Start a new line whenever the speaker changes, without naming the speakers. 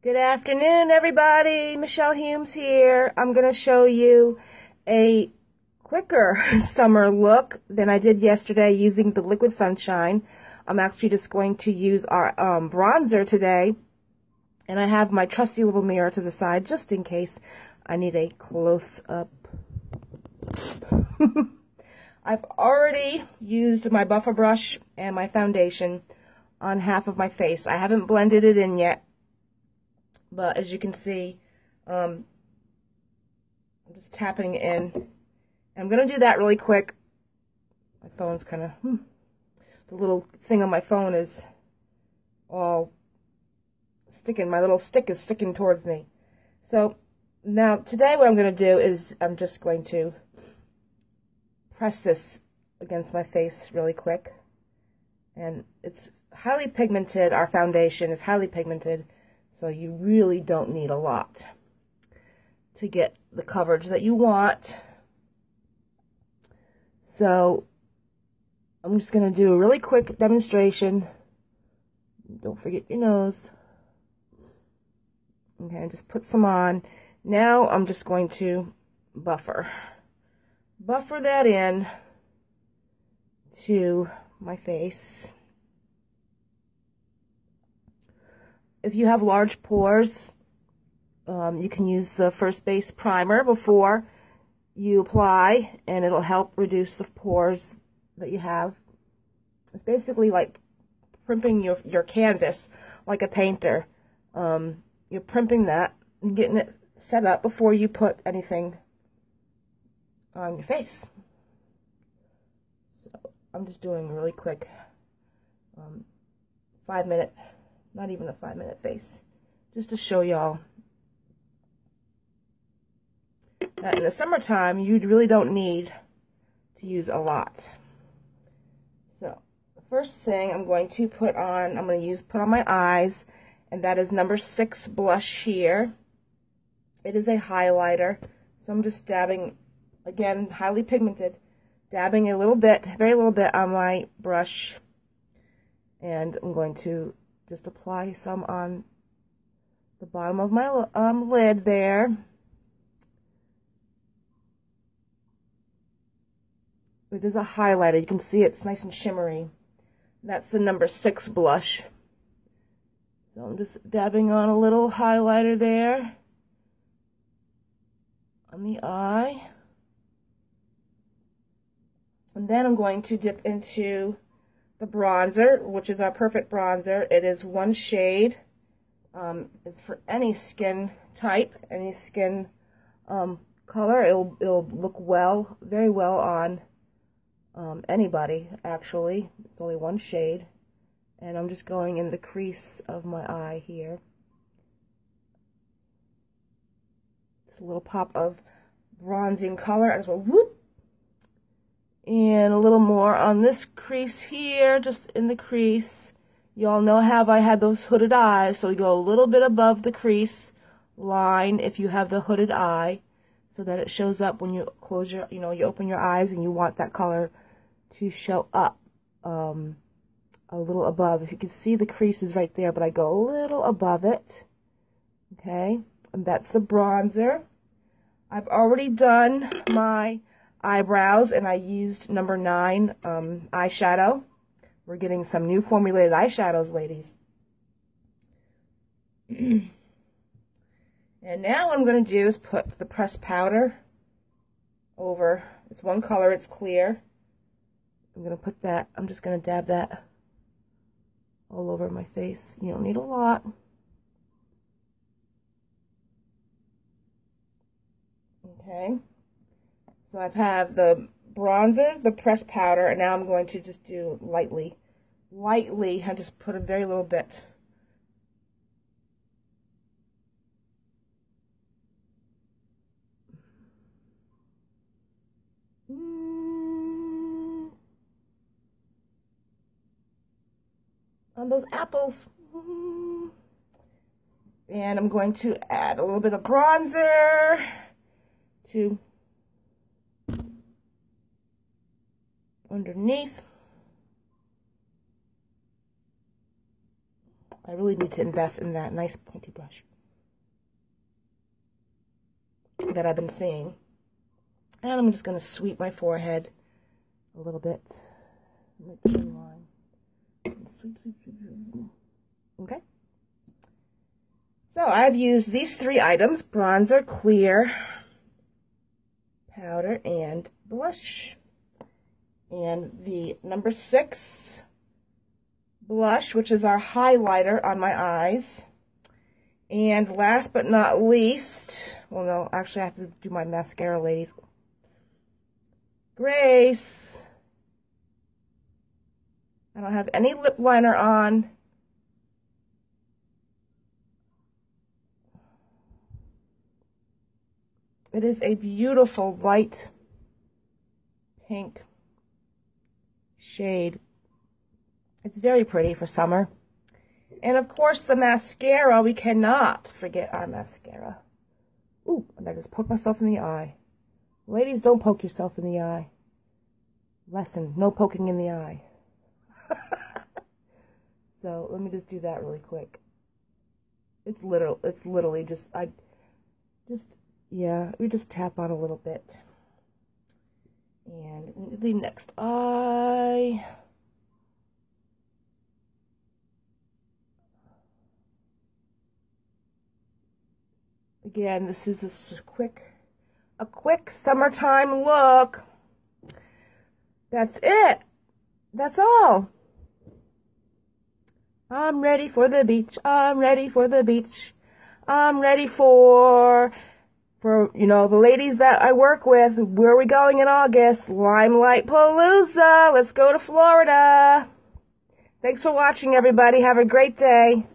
Good afternoon, everybody. Michelle Humes here. I'm going to show you a quicker summer look than I did yesterday using the Liquid Sunshine. I'm actually just going to use our um, bronzer today. And I have my trusty little mirror to the side just in case I need a close-up. I've already used my buffer brush and my foundation on half of my face. I haven't blended it in yet but as you can see, um, I'm just tapping in. I'm going to do that really quick. My phone's kind of, hmm, the little thing on my phone is all sticking. My little stick is sticking towards me. So now today what I'm going to do is I'm just going to press this against my face really quick. And it's highly pigmented. Our foundation is highly pigmented. So you really don't need a lot to get the coverage that you want. So I'm just going to do a really quick demonstration. Don't forget your nose. Okay, just put some on. Now I'm just going to buffer. Buffer that in to my face. If you have large pores, um, you can use the First Base Primer before you apply, and it'll help reduce the pores that you have. It's basically like primping your, your canvas like a painter. Um, you're primping that and getting it set up before you put anything on your face. So I'm just doing really quick um, five minute not even a five minute face. Just to show y'all that in the summertime, you really don't need to use a lot. So, the first thing I'm going to put on, I'm going to use, put on my eyes, and that is number six blush here. It is a highlighter, so I'm just dabbing, again, highly pigmented, dabbing a little bit, very little bit on my brush, and I'm going to just apply some on the bottom of my um, lid there. It is a highlighter. You can see it's nice and shimmery. That's the number six blush. So I'm just dabbing on a little highlighter there on the eye. And then I'm going to dip into the bronzer, which is our perfect bronzer. It is one shade. Um, it's for any skin type, any skin um, color. It'll, it'll look well, very well on um, anybody, actually. It's only one shade. And I'm just going in the crease of my eye here. It's a little pop of bronzing color. I just whoop and a little more on this crease here, just in the crease. Y'all know how I had those hooded eyes, so you go a little bit above the crease line if you have the hooded eye, so that it shows up when you close your, you know, you open your eyes and you want that color to show up um, a little above. If you can see the crease is right there, but I go a little above it. Okay, and that's the bronzer. I've already done my eyebrows, and I used number nine um, eyeshadow. We're getting some new formulated eyeshadows, ladies. and now what I'm going to do is put the pressed powder over. It's one color, it's clear. I'm going to put that, I'm just going to dab that all over my face. You don't need a lot. Okay. So I have the bronzers, the pressed powder, and now I'm going to just do lightly. Lightly, I just put a very little bit. Mm. On those apples. Mm. And I'm going to add a little bit of bronzer to underneath. I really need to invest in that nice pointy brush that I've been seeing. And I'm just going to sweep my forehead a little bit. Make line. Okay. So I've used these three items, bronzer, clear, powder, and blush. And the number six blush, which is our highlighter on my eyes. And last but not least, well, no, actually I have to do my mascara, ladies. Grace. I don't have any lip liner on. It is a beautiful light pink shade. It's very pretty for summer. And of course the mascara, we cannot forget our mascara. Ooh, and I just poked myself in the eye. Ladies, don't poke yourself in the eye. Lesson, no poking in the eye. so let me just do that really quick. It's literal, it's literally just, I, just, yeah, we just tap on a little bit. And the next eye. Again, this is a quick, a quick summertime look. That's it. That's all. I'm ready for the beach. I'm ready for the beach. I'm ready for, for, you know, the ladies that I work with. Where are we going in August? Limelight Palooza. Let's go to Florida. Thanks for watching, everybody. Have a great day.